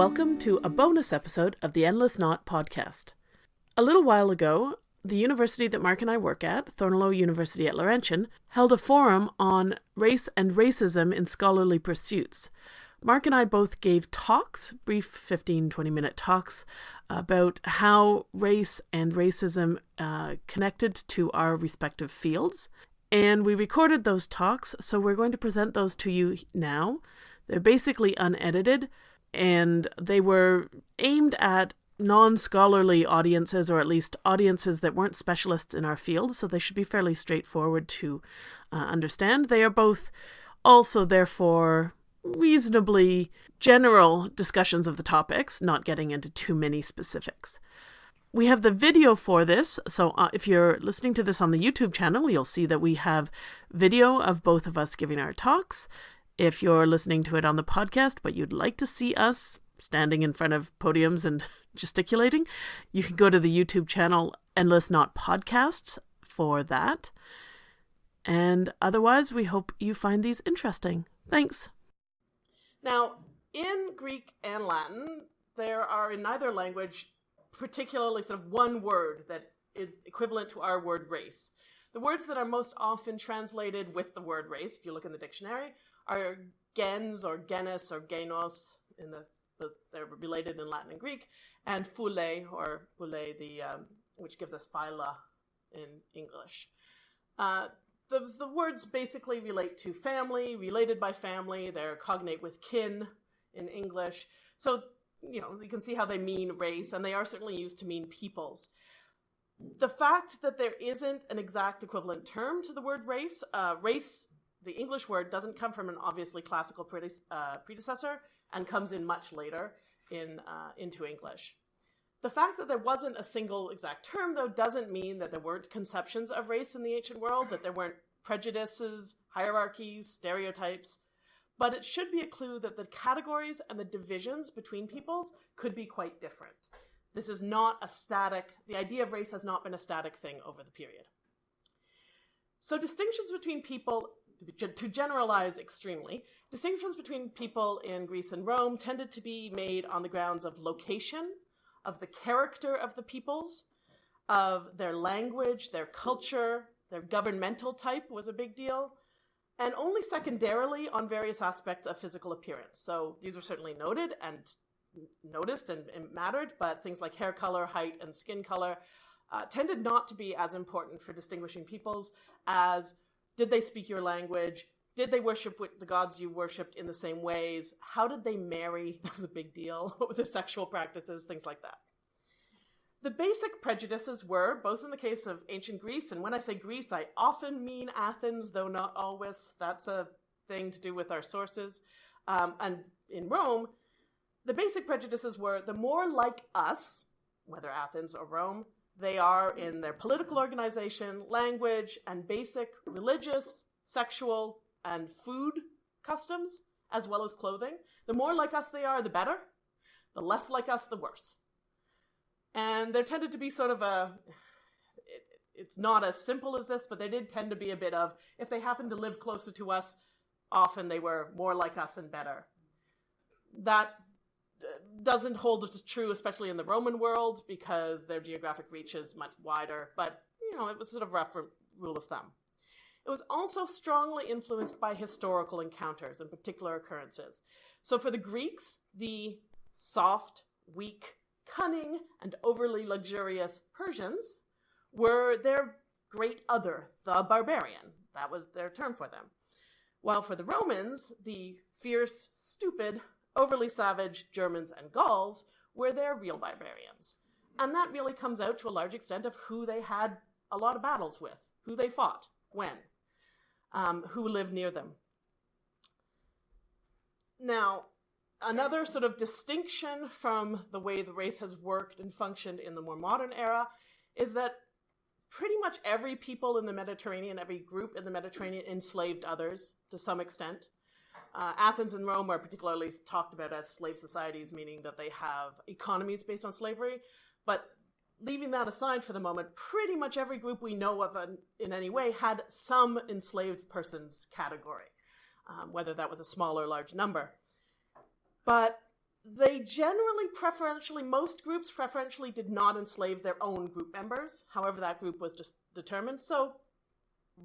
welcome to a bonus episode of the Endless Knot podcast. A little while ago, the university that Mark and I work at, Thorneloe University at Laurentian, held a forum on race and racism in scholarly pursuits. Mark and I both gave talks, brief 15, 20 minute talks, about how race and racism uh, connected to our respective fields. And we recorded those talks, so we're going to present those to you now. They're basically unedited, and they were aimed at non scholarly audiences, or at least audiences that weren't specialists in our field, so they should be fairly straightforward to uh, understand. They are both also, therefore, reasonably general discussions of the topics, not getting into too many specifics. We have the video for this, so uh, if you're listening to this on the YouTube channel, you'll see that we have video of both of us giving our talks. If you're listening to it on the podcast, but you'd like to see us standing in front of podiums and gesticulating, you can go to the YouTube channel Endless Knot Podcasts for that. And otherwise, we hope you find these interesting. Thanks. Now, in Greek and Latin, there are in neither language particularly sort of one word that is equivalent to our word race. The words that are most often translated with the word race, if you look in the dictionary, are gens or genus or genos in the they're related in Latin and Greek, and phule or phule, the um, which gives us phyla in English. Uh, those the words basically relate to family, related by family. They're cognate with kin in English. So you know you can see how they mean race, and they are certainly used to mean peoples. The fact that there isn't an exact equivalent term to the word race, uh, race, the English word doesn't come from an obviously classical prede- uh, predecessor and comes in much later in uh, into English. The fact that there wasn't a single exact term, though, doesn't mean that there weren't conceptions of race in the ancient world, that there weren't prejudices, hierarchies, stereotypes. But it should be a clue that the categories and the divisions between peoples could be quite different. This is not a static, the idea of race has not been a static thing over the period. So, distinctions between people, to generalize extremely, distinctions between people in Greece and Rome tended to be made on the grounds of location of the character of the peoples, of their language, their culture, their governmental type was a big deal, and only secondarily on various aspects of physical appearance. So these were certainly noted and noticed and, and mattered, but things like hair color, height, and skin color uh, tended not to be as important for distinguishing peoples as did they speak your language? Did they worship the gods you worshipped in the same ways? How did they marry? That was a big deal. What were their sexual practices? Things like that. The basic prejudices were, both in the case of ancient Greece, and when I say Greece, I often mean Athens, though not always. That's a thing to do with our sources. Um, and in Rome, the basic prejudices were the more like us, whether Athens or Rome, they are in their political organization, language, and basic religious, sexual, and food customs, as well as clothing. The more like us they are, the better. The less like us, the worse. And there tended to be sort of a. It, it's not as simple as this, but they did tend to be a bit of if they happened to live closer to us, often they were more like us and better. That doesn't hold as true, especially in the Roman world, because their geographic reach is much wider. But you know, it was sort of rough rule of thumb. It was also strongly influenced by historical encounters and particular occurrences. So for the Greeks, the soft, weak, cunning, and overly luxurious Persians were their great other, the barbarian. That was their term for them. While for the Romans, the fierce, stupid, overly savage Germans and Gauls were their real barbarians. And that really comes out to a large extent of who they had a lot of battles with, who they fought, when, um, who lived near them. Now, another sort of distinction from the way the race has worked and functioned in the more modern era is that pretty much every people in the Mediterranean, every group in the Mediterranean enslaved others to some extent. Uh, Athens and Rome are particularly talked about as slave societies, meaning that they have economies based on slavery. But leaving that aside for the moment, pretty much every group we know of in any way had some enslaved persons category, um, whether that was a small or large number. But they generally preferentially, most groups preferentially did not enslave their own group members, however, that group was just determined. So,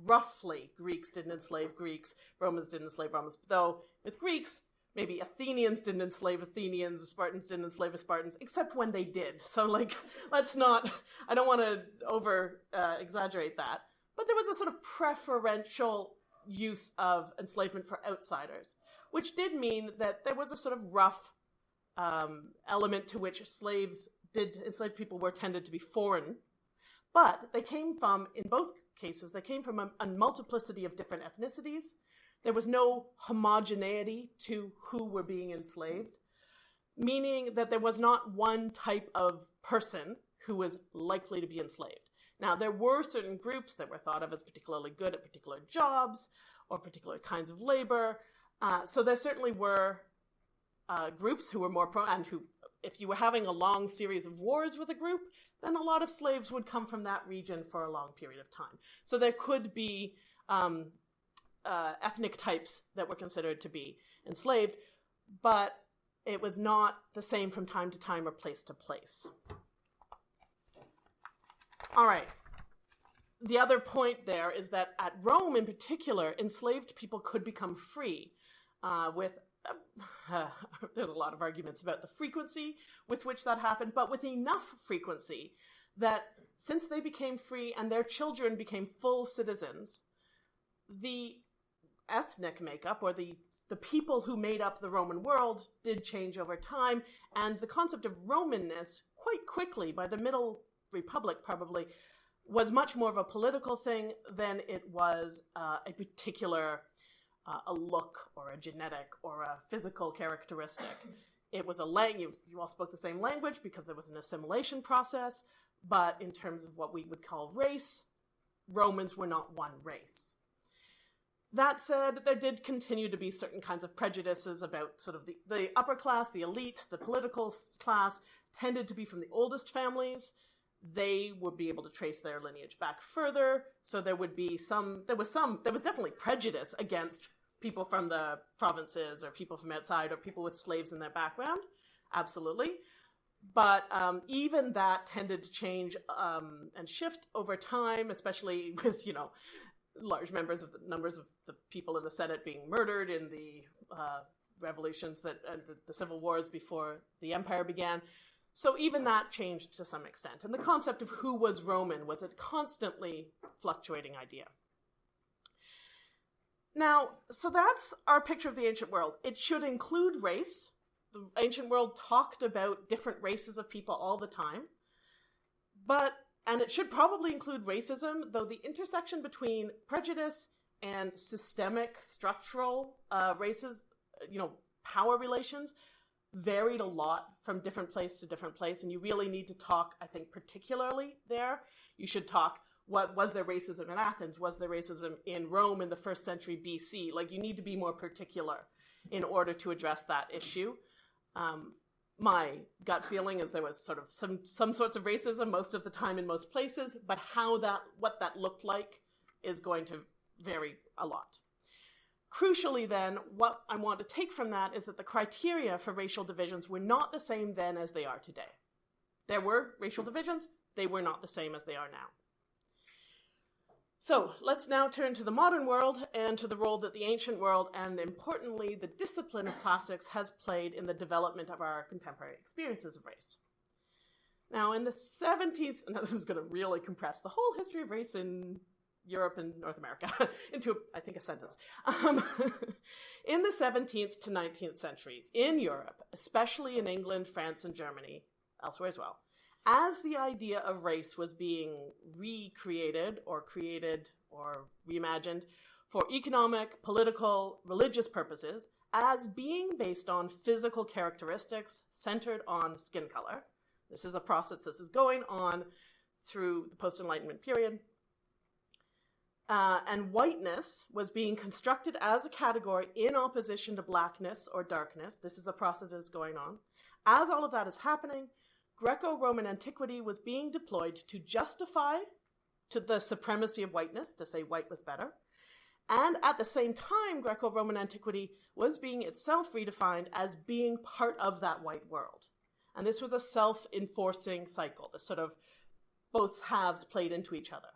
roughly, Greeks didn't enslave Greeks, Romans didn't enslave Romans, though with Greeks, maybe Athenians didn't enslave Athenians, Spartans didn't enslave Spartans, except when they did. So, like, let's not, I don't want to over uh, exaggerate that. But there was a sort of preferential use of enslavement for outsiders, which did mean that there was a sort of rough um, element to which slaves did, enslaved people were tended to be foreign. But they came from, in both cases, they came from a, a multiplicity of different ethnicities there was no homogeneity to who were being enslaved, meaning that there was not one type of person who was likely to be enslaved. Now, there were certain groups that were thought of as particularly good at particular jobs or particular kinds of labor. Uh, so there certainly were uh, groups who were more pro and who, if you were having a long series of wars with a group, then a lot of slaves would come from that region for a long period of time. So there could be um, uh, ethnic types that were considered to be enslaved, but it was not the same from time to time or place to place. All right. The other point there is that at Rome, in particular, enslaved people could become free uh, with there's a lot of arguments about the frequency with which that happened, but with enough frequency that since they became free and their children became full citizens, the ethnic makeup or the the people who made up the Roman world did change over time, and the concept of Romanness quite quickly by the Middle Republic probably was much more of a political thing than it was uh, a particular uh, a look or a genetic or a physical characteristic. It was a language. You all spoke the same language because there was an assimilation process, but in terms of what we would call race, Romans were not one race. That said, there did continue to be certain kinds of prejudices about sort of the, the upper class, the elite, the political class tended to be from the oldest families. They would be able to trace their lineage back further. So there would be some, there was some, there was definitely prejudice against people from the provinces or people from outside or people with slaves in their background. Absolutely. But um, even that tended to change um, and shift over time, especially with, you know, large members of the numbers of the people in the Senate being murdered in the uh, revolutions that and the, the, civil wars before the empire began. So even that changed to some extent, and the concept of who was Roman was a constantly fluctuating idea. Now, so that's our picture of the ancient world. It should include race. The ancient world talked about different races of people all the time. But and it should probably include racism, though the intersection between prejudice and systemic structural uh, races, you know, power relations varied a lot from different place to different place. And you really need to talk, I think, particularly there. You should talk what was there racism in Athens? Was there racism in Rome in the first century BC? Like, you need to be more particular in order to address that issue. Um, my gut feeling is there was sort of some some sorts of racism most of the time in most places, but how that what that looked like is going to vary a lot. Crucially, then, what I want to take from that is that the criteria for racial divisions were not the same then as they are today. There were racial divisions, they were not the same as they are now. So let's now turn to the modern world and to the role that the ancient world and importantly the discipline of classics has played in the development of our contemporary experiences of race. Now, in the 17th, and this is going to really compress the whole history of race in Europe and North America into, I think, a sentence. Um, in the 17th to 19th centuries, in Europe, especially in England, France, and Germany, elsewhere as well, as the idea of race was being recreated or created or reimagined for economic, political, religious purposes as being based on physical characteristics centered on skin color. This is a process that is going on through the post Enlightenment period. Uh, and whiteness was being constructed as a category in opposition to blackness or darkness. This is a process that is going on. As all of that is happening, Greco Roman antiquity was being deployed to justify to the supremacy of whiteness, to say white was better, And at the same time, Greco Roman antiquity was being itself redefined as being part of that white world. And this was a self enforcing cycle, this sort of both halves played into each other.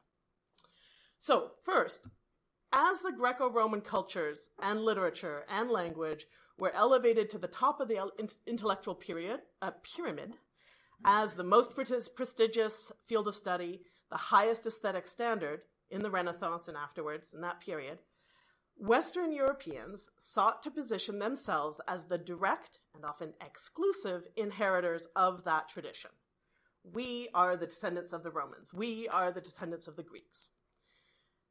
So, first, as the Greco Roman cultures and literature and language were elevated to the top of the intellectual period, uh, pyramid as the most prestigious field of study, the highest aesthetic standard in the Renaissance and afterwards in that period, Western Europeans sought to position themselves as the direct and often exclusive inheritors of that tradition. We are the descendants of the Romans. We are the descendants of the Greeks.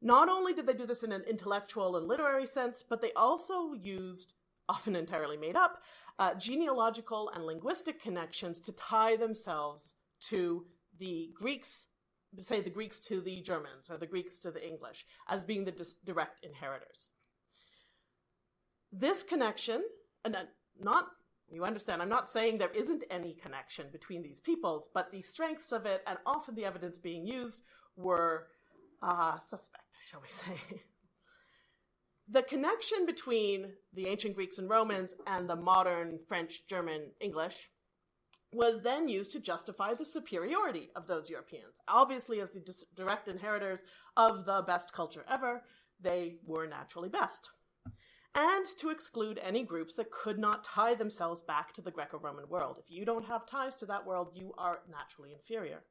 Not only did they do this in an intellectual and literary sense, but they also used, often entirely made up, uh, genealogical and linguistic connections to tie themselves to the Greeks, say the Greeks to the Germans or the Greeks to the English, as being the dis- direct inheritors. This connection, and uh, not you understand, I'm not saying there isn't any connection between these peoples, but the strengths of it and often the evidence being used were uh, suspect, shall we say. the connection between the ancient Greeks and Romans and the modern French, German, English was then used to justify the superiority of those Europeans. Obviously, as the direct inheritors of the best culture ever, they were naturally best. And to exclude any groups that could not tie themselves back to the Greco Roman world. If you don't have ties to that world, you are naturally inferior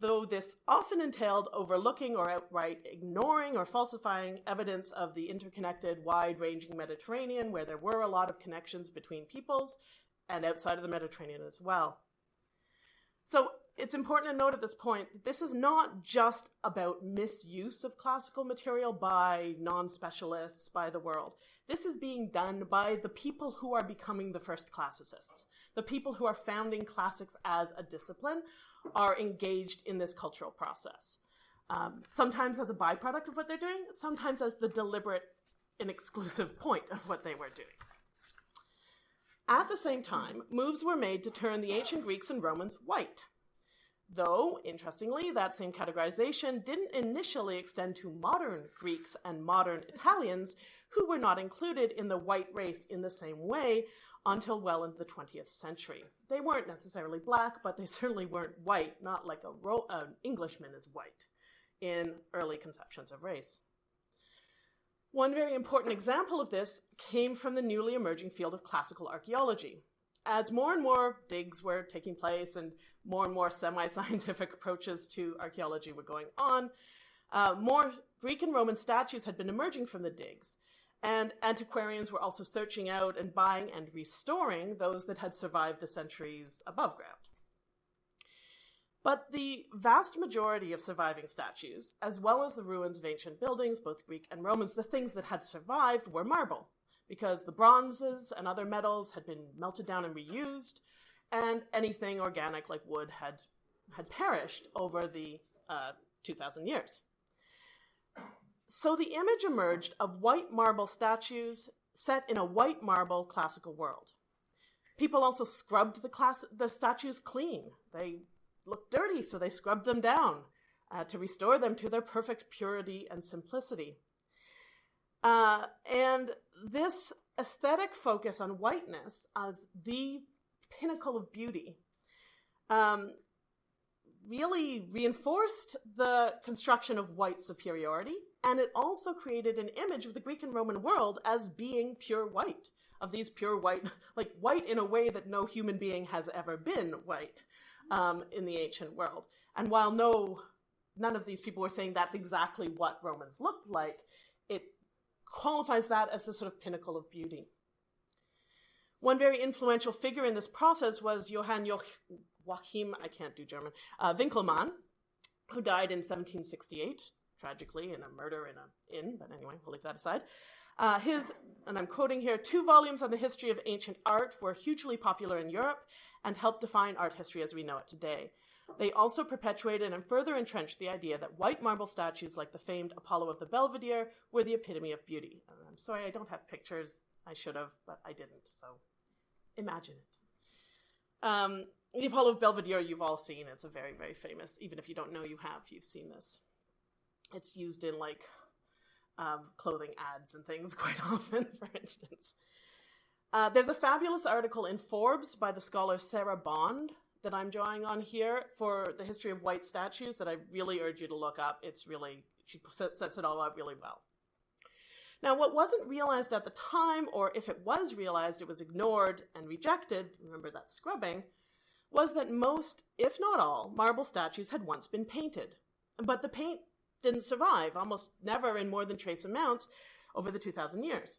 though this often entailed overlooking or outright ignoring or falsifying evidence of the interconnected, wide ranging Mediterranean, where there were a lot of connections between peoples and outside of the Mediterranean as well. So it's important to note at this point that this is not just about misuse of classical material by non specialists, by the world. This is being done by the people who are becoming the first classicists, the people who are founding classics as a discipline, are engaged in this cultural process. Um, sometimes as a byproduct of what they're doing, sometimes as the deliberate and exclusive point of what they were doing. At the same time, moves were made to turn the ancient Greeks and Romans white. Though, interestingly, that same categorization didn't initially extend to modern Greeks and modern Italians, who were not included in the white race in the same way until well into the 20th century. They weren't necessarily black, but they certainly weren't white, not like a an Englishman is white in early conceptions of race. One very important example of this came from the newly emerging field of classical archaeology. As more and more digs were taking place and more and more semi scientific approaches to archaeology were going on, uh, more Greek and Roman statues had been emerging from the digs. And antiquarians were also searching out and buying and restoring those that had survived the centuries above ground. But the vast majority of surviving statues, as well as the ruins of ancient buildings, both Greek and Romans, the things that had survived were marble, because the bronzes and other metals had been melted down and reused, and anything organic like wood had, had perished over the uh, 2,000 years. So the image emerged of white marble statues set in a white marble classical world. People also scrubbed the, class- the statues clean. They looked dirty, so they scrubbed them down uh, to restore them to their perfect purity and simplicity. Uh, and this aesthetic focus on whiteness as the pinnacle of beauty um, really reinforced the construction of white superiority and it also created an image of the Greek and Roman world as being pure white, of these pure white, like white in a way that no human being has ever been white um, in the ancient world. And while no, none of these people were saying that's exactly what Romans looked like, it qualifies that as the sort of pinnacle of beauty. One very influential figure in this process was Johann Joachim, I can't do German, uh, who died in 1768 tragically in a murder in an inn, but anyway, we'll leave that aside. Uh, his, and I'm quoting here, two volumes on the history of ancient art were hugely popular in Europe and helped define art history as we know it today. They also perpetuated and further entrenched the idea that white marble statues like the famed Apollo of the Belvedere were the epitome of beauty. And I'm sorry I don't have pictures. I should have, but I didn't, so imagine it. Um, the Apollo of Belvedere you've all seen. It's a very, very famous, even if you don't know you have, you've seen this. It's used in like um, clothing ads and things quite often, for instance. Uh, there's a fabulous article in Forbes by the scholar Sarah Bond that I'm drawing on here for the history of white statues that I really urge you to look up. It's really, she sets it all out really well. Now, what wasn't realized at the time, or if it was realized, it was ignored and rejected, remember that scrubbing, was that most, if not all, marble statues had once been painted. But the paint didn't survive, almost never in more than trace amounts, over the 2,000 years.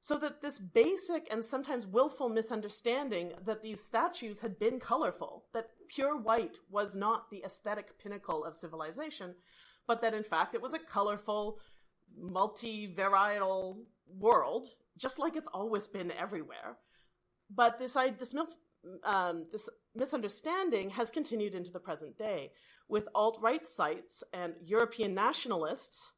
So that this basic and sometimes willful misunderstanding that these statues had been colorful, that pure white was not the aesthetic pinnacle of civilization, but that in fact it was a colorful, multi-varietal world, just like it's always been everywhere. But this, this, um, this misunderstanding has continued into the present day, with alt-right sites and European nationalists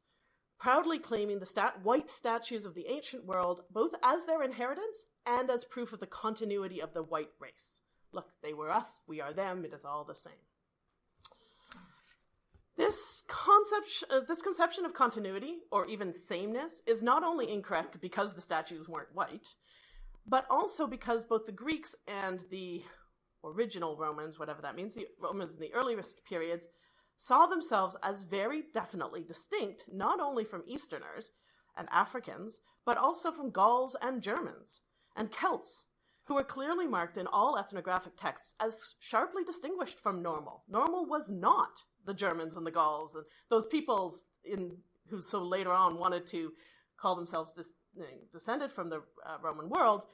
proudly claiming the stat- white statues of the ancient world both as their inheritance and as proof of the continuity of the white race. Look, they were us, we are them, it is all the same. This concept, uh, this conception of continuity, or even sameness, is not only incorrect because the statues weren't white, but also because both the Greeks and the original Romans, whatever that means, the Romans in the earliest periods, saw themselves as very definitely distinct not only from Easterners and Africans, but also from Gauls and Germans and Celts, who were clearly marked in all ethnographic texts as sharply distinguished from normal. Normal was not the Germans and the Gauls and those peoples in who so later on wanted to call themselves dis, descended from the uh, Roman world,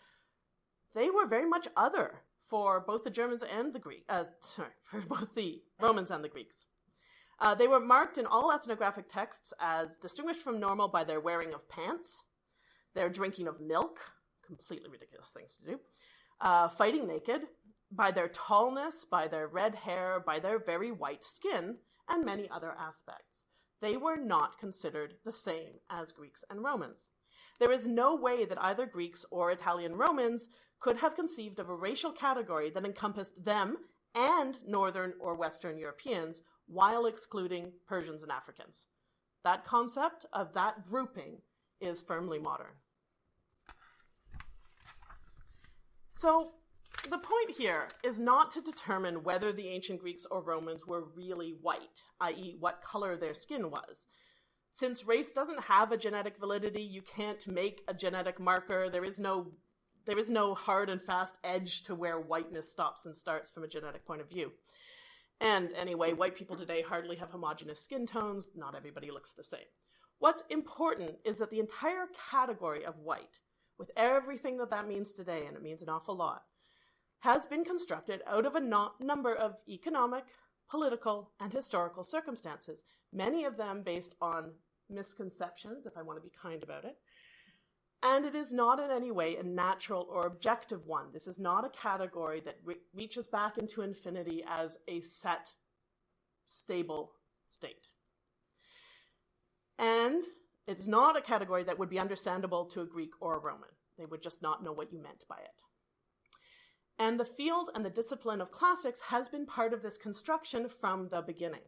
they were very much other for both the Germans and the Greek, uh, sorry, for both the Romans and the Greeks. Uh, they were marked in all ethnographic texts as distinguished from normal by their wearing of pants, their drinking of milk, completely ridiculous things to do, uh, fighting naked, by their tallness, by their red hair, by their very white skin, and many other aspects. They were not considered the same as Greeks and Romans. There is no way that either Greeks or Italian Romans could have conceived of a racial category that encompassed them and Northern or Western Europeans while excluding Persians and Africans. That concept of that grouping is firmly modern. So, the point here is not to determine whether the ancient Greeks or Romans were really white, i.e., what color their skin was. Since race doesn't have a genetic validity, you can't make a genetic marker. There is no there is no hard and fast edge to where whiteness stops and starts from a genetic point of view. And anyway, white people today hardly have homogeneous skin tones. Not everybody looks the same. What's important is that the entire category of white, with everything that that means today, and it means an awful lot, has been constructed out of a no- number of economic, political, and historical circumstances, many of them based on misconceptions, if I want to be kind about it. And it is not in any way a natural or objective one. This is not a category that re- reaches back into infinity as a set, stable state. And it's not a category that would be understandable to a Greek or a Roman. They would just not know what you meant by it. And the field and the discipline of classics has been part of this construction from the beginning.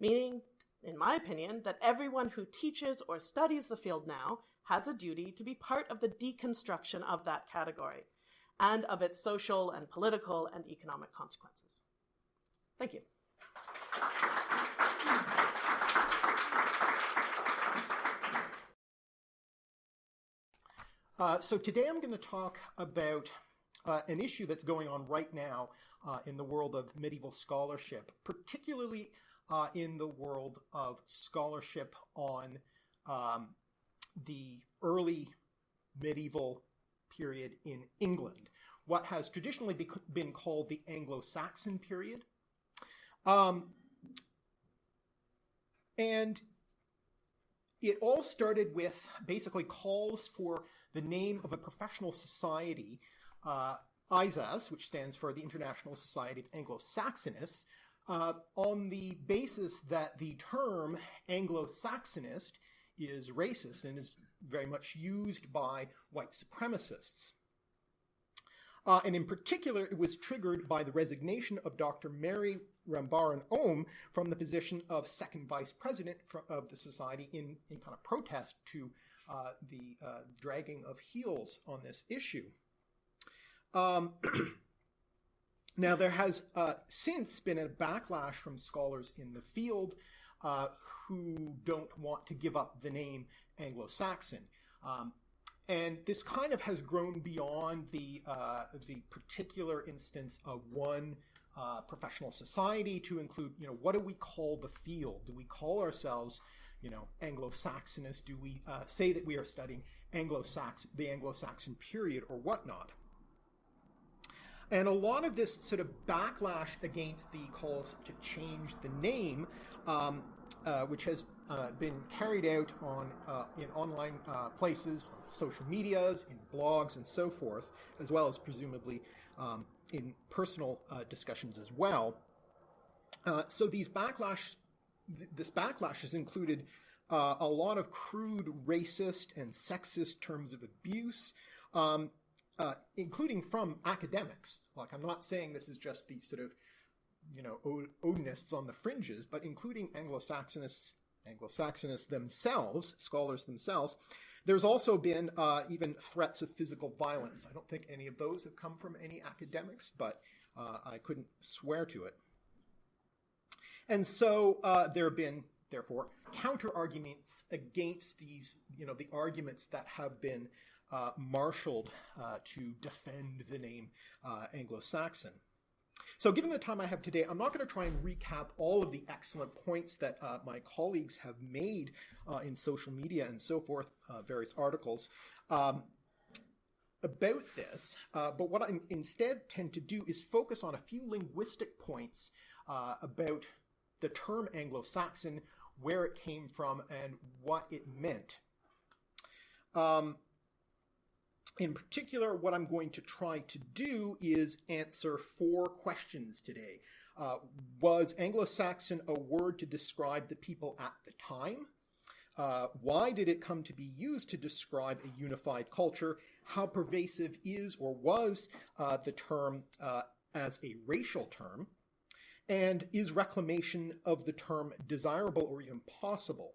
Meaning, in my opinion, that everyone who teaches or studies the field now has a duty to be part of the deconstruction of that category and of its social and political and economic consequences. Thank you. Uh, so today I'm going to talk about uh, an issue that's going on right now uh, in the world of medieval scholarship, particularly uh, in the world of scholarship on um, the early medieval period in England, what has traditionally be- been called the Anglo Saxon period. Um, and it all started with basically calls for the name of a professional society uh, ISAS, which stands for the International Society of Anglo-Saxonists, uh, on the basis that the term Anglo-Saxonist is racist and is very much used by white supremacists. Uh, and in particular, it was triggered by the resignation of Dr. Mary Rambaran Om from the position of second vice president of the society in, in kind of protest to uh, the uh, dragging of heels on this issue. Um, now, there has uh, since been a backlash from scholars in the field uh, who don't want to give up the name Anglo Saxon. Um, and this kind of has grown beyond the, uh, the particular instance of one uh, professional society to include, you know, what do we call the field? Do we call ourselves, you know, Anglo-Saxonists? Do we uh, say that we are studying Anglo-Saxon, the Anglo-Saxon period or whatnot? And a lot of this sort of backlash against the calls to change the name, um, uh, which has uh, been carried out on uh, in online uh, places, social medias, in blogs, and so forth, as well as presumably um, in personal uh, discussions as well. Uh, so these backlash, th- this backlash has included a lot of crude racist and sexist terms of abuse. Um, uh, including from academics. Like, I'm not saying this is just the sort of, you know, Odinists on the fringes, but including Anglo-Saxonists, Anglo-Saxonists themselves, scholars themselves. There's also been uh, even threats of physical violence. I don't think any of those have come from any academics, but uh, I couldn't swear to it. And so uh, there have been, therefore, counter arguments against these, you know, the arguments that have been marshaled uh, to defend the name uh, Anglo-Saxon. So given the time I have today, I'm not going to try and recap all of the excellent points that uh, my colleagues have made uh, in social media and so forth, uh, various articles. Um, about this, uh, but what I instead tend to do is focus on a few linguistic points uh, about the term Anglo-Saxon, where it came from, and what it meant. Um, in particular, what I'm going to try to do is answer four questions today. Uh, was Anglo-Saxon a word to describe the people at the time? Uh, why did it come to be used to describe a unified culture? How pervasive is or was uh, the term uh, as a racial term? And is reclamation of the term desirable or even possible?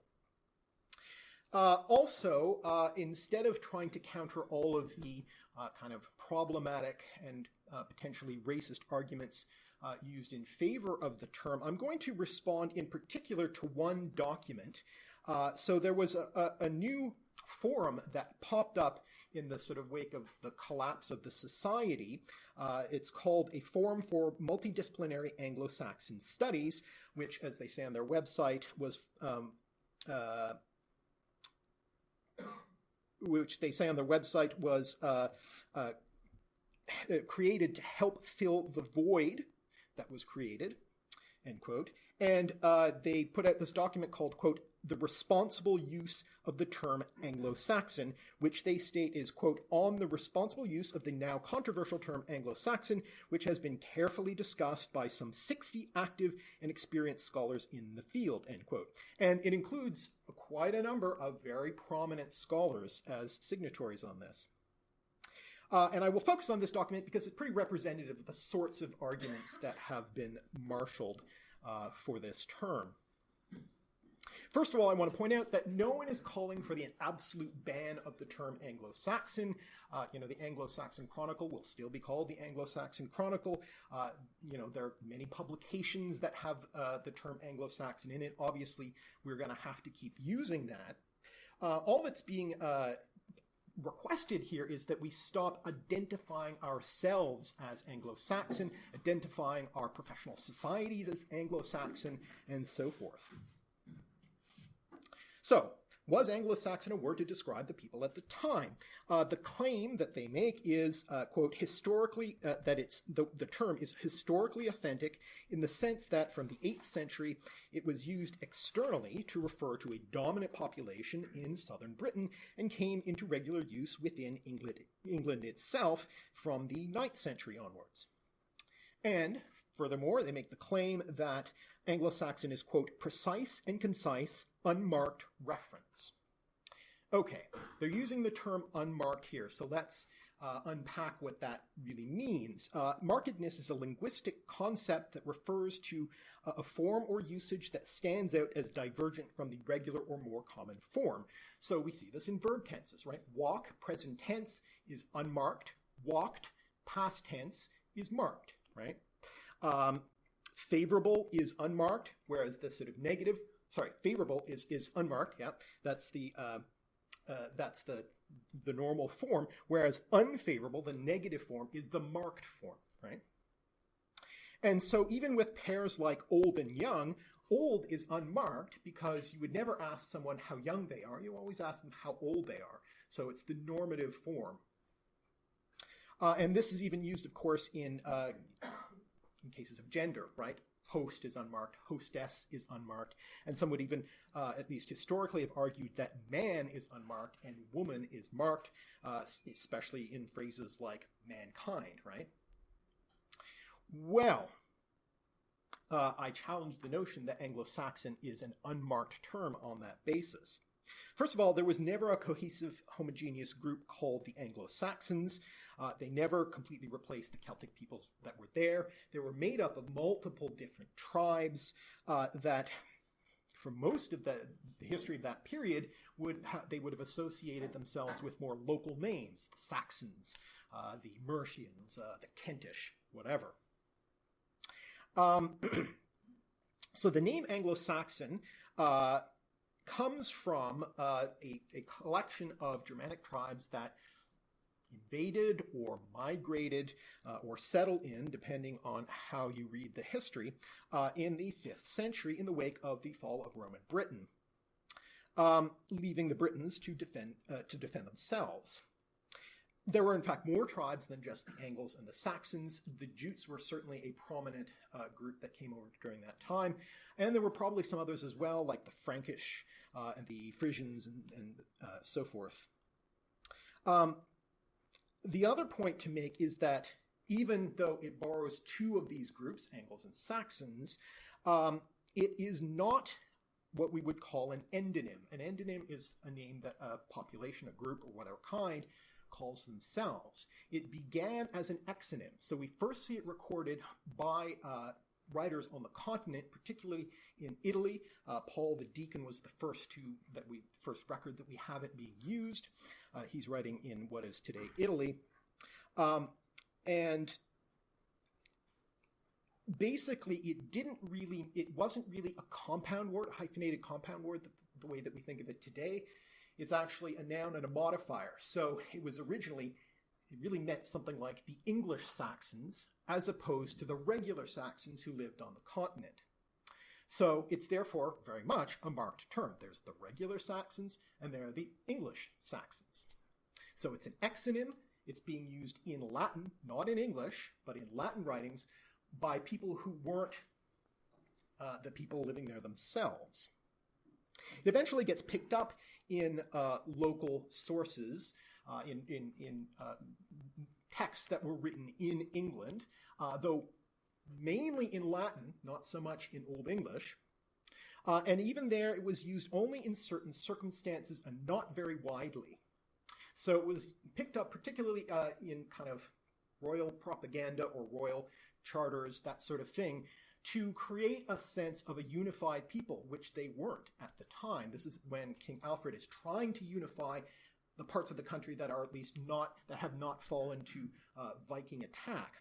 Uh, also, uh, instead of trying to counter all of the uh, kind of problematic and uh, potentially racist arguments uh, used in favor of the term, I'm going to respond in particular to one document. Uh, so there was a, a, a, new forum that popped up in the sort of wake of the collapse of the society. it's called a Forum for Multidisciplinary Anglo-Saxon Studies, which, as they say on their website, was um, which they say on their website was uh, uh, created to help fill the void that was created, end quote. And uh, they put out this document called, quote, the responsible use of the term Anglo-Saxon, which they state is, quote, on the responsible use of the now controversial term Anglo-Saxon, which has been carefully discussed by some 60 active and experienced scholars in the field, end quote. And it includes quite a number of very prominent scholars as signatories on this. Uh, and I will focus on this document because it's pretty representative of the sorts of arguments that have been marshaled uh, for this term. First of all, I want to point out that no one is calling for the absolute ban of the term Anglo-Saxon. Uh, you know, the Anglo-Saxon Chronicle will still be called the Anglo-Saxon Chronicle. Uh, you know, there are many publications that have uh, the term Anglo-Saxon in it. Obviously, we're going to have to keep using that. Uh, all that's being uh, requested here is that we stop identifying ourselves as Anglo-Saxon, identifying our professional societies as Anglo-Saxon, and so forth. So, was Anglo-Saxon a word to describe the people at the time? Uh, the claim that they make is, uh, quote, historically, uh, that it's, the, the term is historically authentic in the sense that from the 8th century, it was used externally to refer to a dominant population in southern Britain and came into regular use within England, England itself from the 9th century onwards. And furthermore, they make the claim that Anglo-Saxon is, quote, precise and concise, unmarked reference. Okay, they're using the term unmarked here, so let's uh, unpack what that really means. Uh, markedness is a linguistic concept that refers to a, a form or usage that stands out as divergent from the regular or more common form. So we see this in verb tenses, right? Walk, present tense, is unmarked. Walked, past tense, is marked, right? Um, favorable is unmarked, whereas the sort of negative, sorry, favorable is is unmarked. Yeah, that's the uh, uh, that's the the normal form, whereas unfavorable, the negative form, is the marked form, right? And so even with pairs like old and young, old is unmarked because you would never ask someone how young they are. You always ask them how old they are. So it's the normative form. Uh, and this is even used, of course, in, uh, in cases of gender, right? host is unmarked, hostess is unmarked, and some would even, uh, at least historically, have argued that man is unmarked and woman is marked, uh, especially in phrases like mankind, right? Well, uh, I challenge the notion that Anglo-Saxon is an unmarked term on that basis. First of all, there was never a cohesive, homogeneous group called the Anglo-Saxons. Uh, they never completely replaced the Celtic peoples that were there. They were made up of multiple different tribes uh, that, for most of the, the, history of that period, would they would have associated themselves with more local names: the Saxons, uh, the Mercians, uh, the Kentish, whatever. Um, so the name Anglo-Saxon uh, comes from uh, a, a, collection of Germanic tribes that invaded or migrated uh, or settled in, depending on how you read the history, uh, in the 5th century in the wake of the fall of Roman Britain, um, leaving the Britons to defend, uh, to defend themselves. There were, in fact, more tribes than just the Angles and the Saxons. The Jutes were certainly a prominent uh, group that came over during that time. And there were probably some others as well, like the Frankish uh, and the Frisians and, and uh, so forth. Um, the other point to make is that even though it borrows two of these groups, Angles and Saxons, um, it is not what we would call an endonym. An endonym is a name that a population, a group, or whatever kind calls themselves. It began as an exonym. So we first see it recorded by uh, writers on the continent, particularly in Italy. Uh, Paul the Deacon was the first to that we first record that we have it being used. Uh, he's writing in what is today Italy, um, and basically it didn't really it wasn't really a compound word a hyphenated compound word the, the way that we think of it today it's actually a noun and a modifier. So it was originally, it really meant something like the English Saxons as opposed to the regular Saxons who lived on the continent. So it's therefore very much a marked term. There's the regular Saxons and there are the English Saxons. So it's an exonym. It's being used in Latin, not in English, but in Latin writings by people who weren't uh, the people living there themselves. It eventually gets picked up in uh, local sources, uh, in, in, in uh, texts that were written in England, uh, though mainly in Latin, not so much in Old English. Uh, and even there, it was used only in certain circumstances and not very widely. So it was picked up particularly uh, in kind of royal propaganda or royal charters, that sort of thing, to create a sense of a unified people, which they weren't at the time. This is when King Alfred is trying to unify the parts of the country that are at least not, that have not fallen to uh, Viking attack.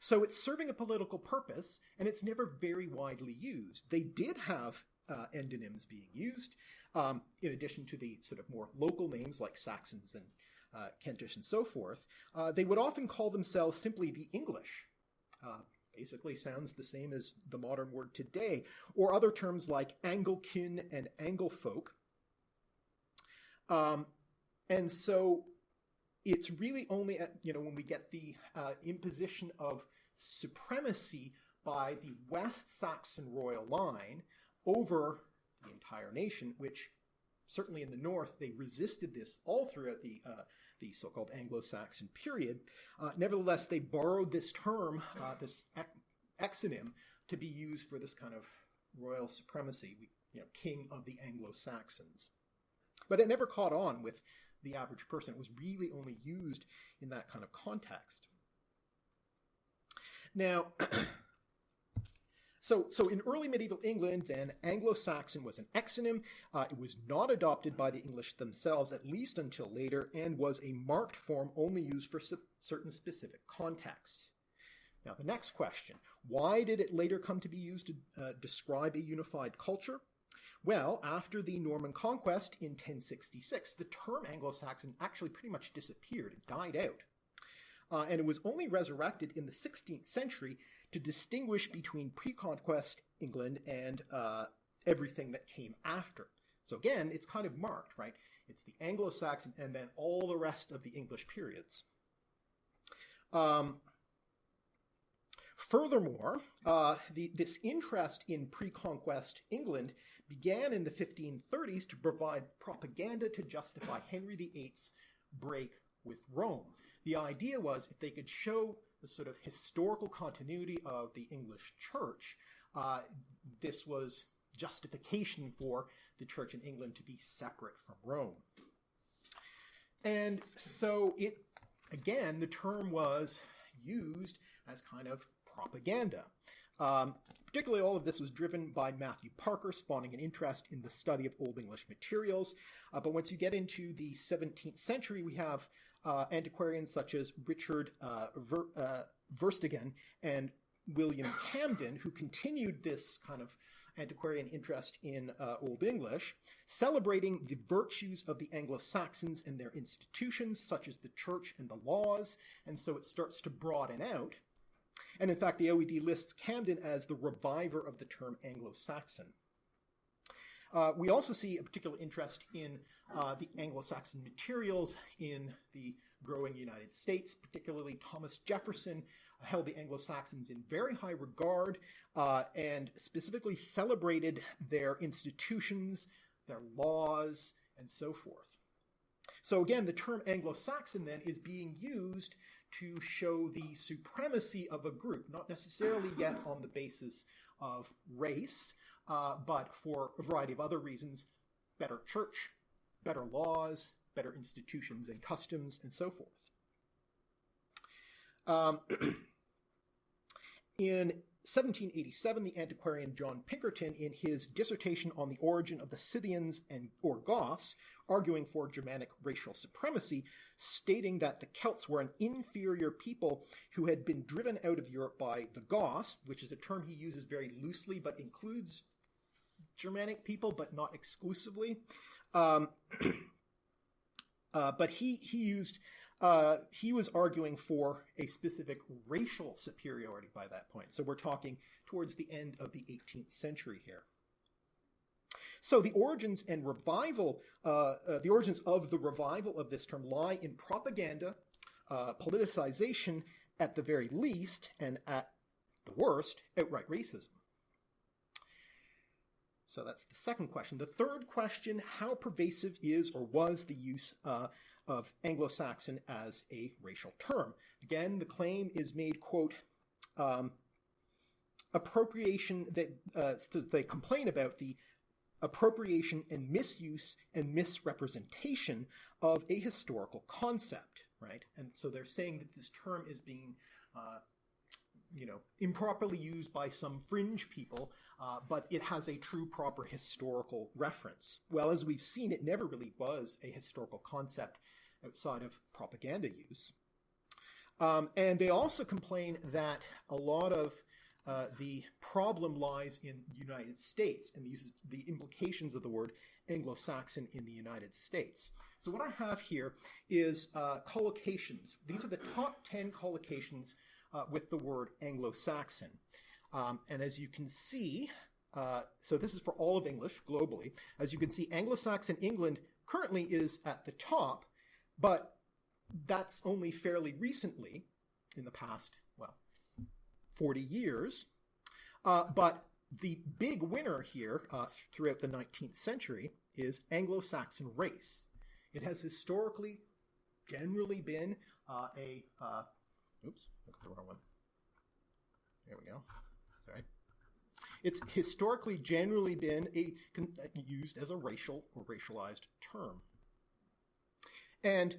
So it's serving a political purpose, and it's never very widely used. They did have uh, endonyms being used, um, in addition to the sort of more local names like Saxons and uh, Kentish and so forth. Uh, they would often call themselves simply the English. Uh, basically sounds the same as the modern word today, or other terms like Anglekin and Anglefolk. Um, and so it's really only at, you know, when we get the uh, imposition of supremacy by the West Saxon royal line over the entire nation, which certainly in the north they resisted this all throughout the uh, the so-called Anglo-Saxon period. Uh, nevertheless, they borrowed this term, uh, this exonym, to be used for this kind of royal supremacy, you know, king of the Anglo-Saxons. But it never caught on with the average person. It was really only used in that kind of context. Now, so, so in early medieval England, then Anglo-Saxon was an exonym. Uh, it was not adopted by the English themselves, at least until later, and was a marked form only used for certain specific contexts. Now, the next question why did it later come to be used to uh, describe a unified culture? Well, after the Norman conquest in 1066, the term Anglo Saxon actually pretty much disappeared. It died out. Uh, and it was only resurrected in the 16th century to distinguish between pre conquest England and uh, everything that came after. So again, it's kind of marked, right? It's the Anglo Saxon and then all the rest of the English periods. Um, Furthermore, uh, the, this interest in pre conquest England began in the 1530s to provide propaganda to justify Henry VIII's break with Rome. The idea was if they could show the sort of historical continuity of the English church, uh, this was justification for the church in England to be separate from Rome. And so it, again, the term was used as kind of propaganda. Um, particularly, all of this was driven by Matthew Parker, spawning an interest in the study of Old English materials. Uh, but once you get into the 17th century, we have uh, antiquarians such as Richard uh, Ver, uh, Verstegen and William Camden, who continued this kind of antiquarian interest in uh, Old English, celebrating the virtues of the Anglo Saxons and their institutions, such as the church and the laws. And so it starts to broaden out. And in fact, the OED lists Camden as the reviver of the term Anglo Saxon. Uh, we also see a particular interest in uh, the Anglo Saxon materials in the growing United States, particularly Thomas Jefferson held the Anglo Saxons in very high regard uh, and specifically celebrated their institutions, their laws, and so forth. So again, the term Anglo Saxon then is being used to show the supremacy of a group, not necessarily yet on the basis of race, uh, but for a variety of other reasons better church, better laws, better institutions and customs, and so forth. Um, in 1787, the antiquarian John Pinkerton, in his dissertation on the origin of the Scythians and or Goths, arguing for Germanic racial supremacy, stating that the Celts were an inferior people who had been driven out of Europe by the Goths, which is a term he uses very loosely but includes Germanic people, but not exclusively. Um, uh, but he he used uh, he was arguing for a specific racial superiority by that point. So we're talking towards the end of the 18th century here. So the origins and revival, uh, uh, the origins of the revival of this term lie in propaganda, uh, politicization at the very least, and at the worst, outright racism. So that's the second question. The third question how pervasive is or was the use uh, of Anglo Saxon as a racial term? Again, the claim is made, quote, um, appropriation that uh, they complain about the appropriation and misuse and misrepresentation of a historical concept, right? And so they're saying that this term is being uh, you know, improperly used by some fringe people, uh, but it has a true proper historical reference. Well, as we've seen, it never really was a historical concept outside of propaganda use. Um, and they also complain that a lot of uh, the problem lies in the United States and the, the implications of the word Anglo-Saxon in the United States. So what I have here is uh, collocations. These are the top 10 collocations uh, with the word Anglo-Saxon. Um, and as you can see, uh, so this is for all of English globally. As you can see, Anglo-Saxon England currently is at the top, but that's only fairly recently, in the past, well, 40 years. Uh, but the big winner here uh, throughout the 19th century is Anglo-Saxon race. It has historically generally been uh, a uh, Oops, look at the wrong one. There we go. Sorry. It's historically generally been a, used as a racial or racialized term. And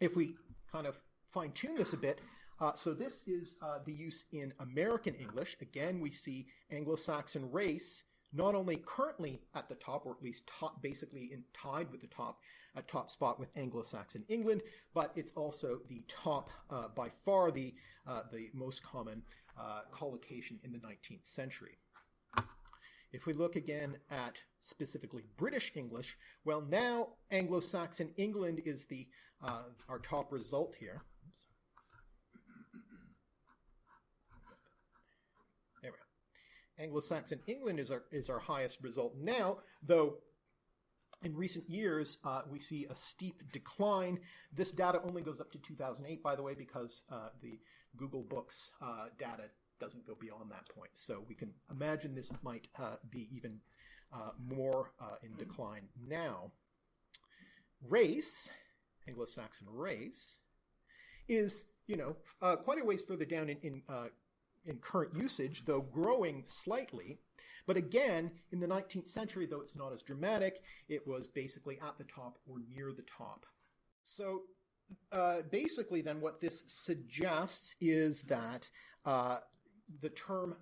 if we kind of fine tune this a bit, uh, so this is uh, the use in American English. Again, we see Anglo-Saxon race not only currently at the top, or at least top, basically in tied with the top, a top spot with Anglo-Saxon England, but it's also the top, uh, by far the uh, the most common uh, collocation in the 19th century. If we look again at specifically British English, well, now Anglo-Saxon England is the uh, our top result here. Oops. There we go. Anglo-Saxon England is our is our highest result now, though. In recent years, uh, we see a steep decline. This data only goes up to 2008, by the way, because uh, the Google Books uh, data doesn't go beyond that point. So we can imagine this might uh, be even uh, more uh, in decline now. Race, Anglo-Saxon race, is you know uh, quite a ways further down in in, uh, in current usage, though growing slightly. But again, in the 19th century, though it's not as dramatic, it was basically at the top or near the top. So uh, basically, then, what this suggests is that uh, the term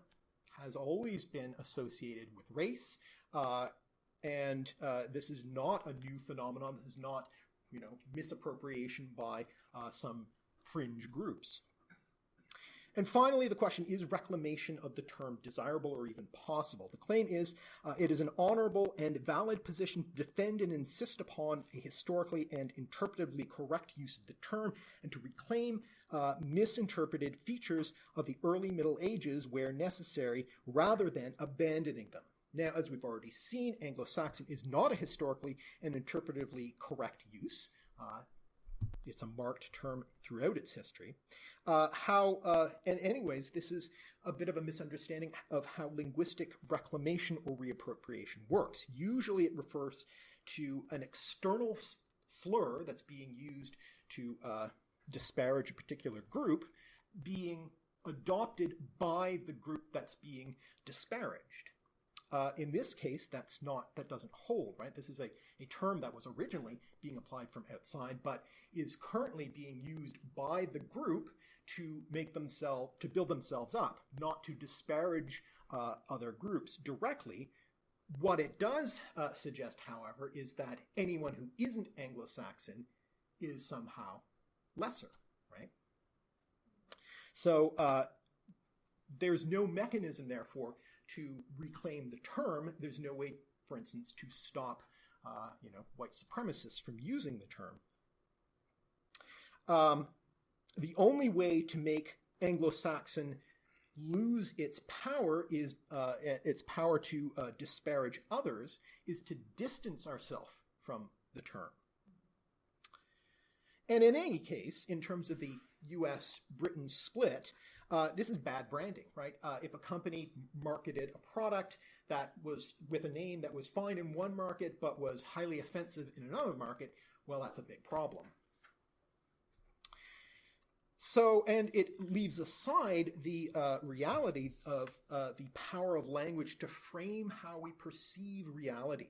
has always been associated with race, uh, and uh, this is not a new phenomenon. This is not, you know, misappropriation by uh, some fringe groups. And finally, the question is reclamation of the term desirable or even possible? The claim is uh, it is an honorable and valid position to defend and insist upon a historically and interpretively correct use of the term and to reclaim uh, misinterpreted features of the early Middle Ages where necessary rather than abandoning them. Now, as we've already seen, Anglo Saxon is not a historically and interpretively correct use. Uh, it's a marked term throughout its history. Uh, how, uh, and anyways, this is a bit of a misunderstanding of how linguistic reclamation or reappropriation works. Usually it refers to an external slur that's being used to uh, disparage a particular group being adopted by the group that's being disparaged. Uh, in this case, that's not that doesn't hold, right? This is a, a term that was originally being applied from outside, but is currently being used by the group to make themselves to build themselves up, not to disparage uh, other groups directly. What it does uh, suggest, however, is that anyone who isn't Anglo-Saxon is somehow lesser, right? So uh, there's no mechanism, therefore, to reclaim the term. There's no way, for instance, to stop, uh, you know, white supremacists from using the term. Um, the only way to make Anglo-Saxon lose its power is uh, its power to uh, disparage others is to distance ourselves from the term. And in any case, in terms of the U.S. Britain split, uh, this is bad branding, right? Uh, if a company marketed a product that was with a name that was fine in one market but was highly offensive in another market, well, that's a big problem. So, and it leaves aside the uh, reality of uh, the power of language to frame how we perceive reality.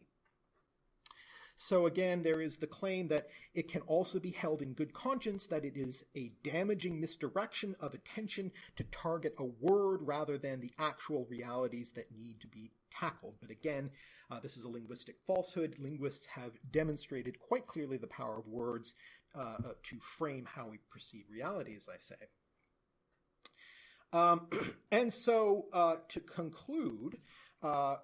So again, there is the claim that it can also be held in good conscience that it is a damaging misdirection of attention to target a word rather than the actual realities that need to be tackled. But again, uh, this is a linguistic falsehood. Linguists have demonstrated quite clearly the power of words uh, uh, to frame how we perceive reality, as I say. Um, and so, uh, to conclude, uh,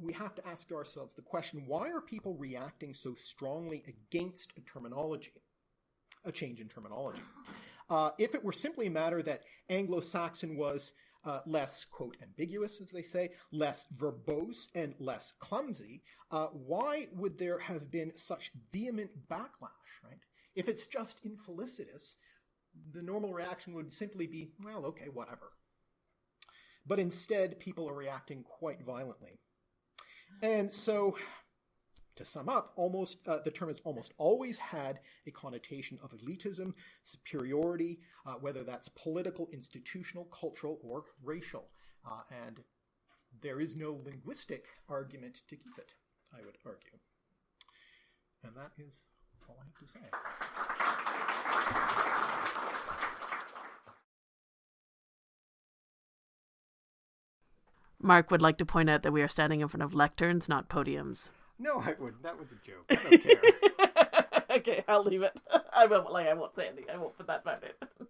we have to ask ourselves the question why are people reacting so strongly against a terminology, a change in terminology? Uh, if it were simply a matter that Anglo Saxon was uh, less, quote, ambiguous, as they say, less verbose, and less clumsy, uh, why would there have been such vehement backlash, right? If it's just infelicitous, the normal reaction would simply be, well, okay, whatever. But instead, people are reacting quite violently. And so, to sum up, almost uh, the term has almost always had a connotation of elitism, superiority, uh, whether that's political, institutional, cultural, or racial. Uh, and there is no linguistic argument to keep it, I would argue. And that is all I have to say. Mark would like to point out that we are standing in front of lecterns, not podiums. No, I wouldn't. That was a joke. I don't care. okay, I'll leave it. I won't like I won't say anything. I won't put that back in.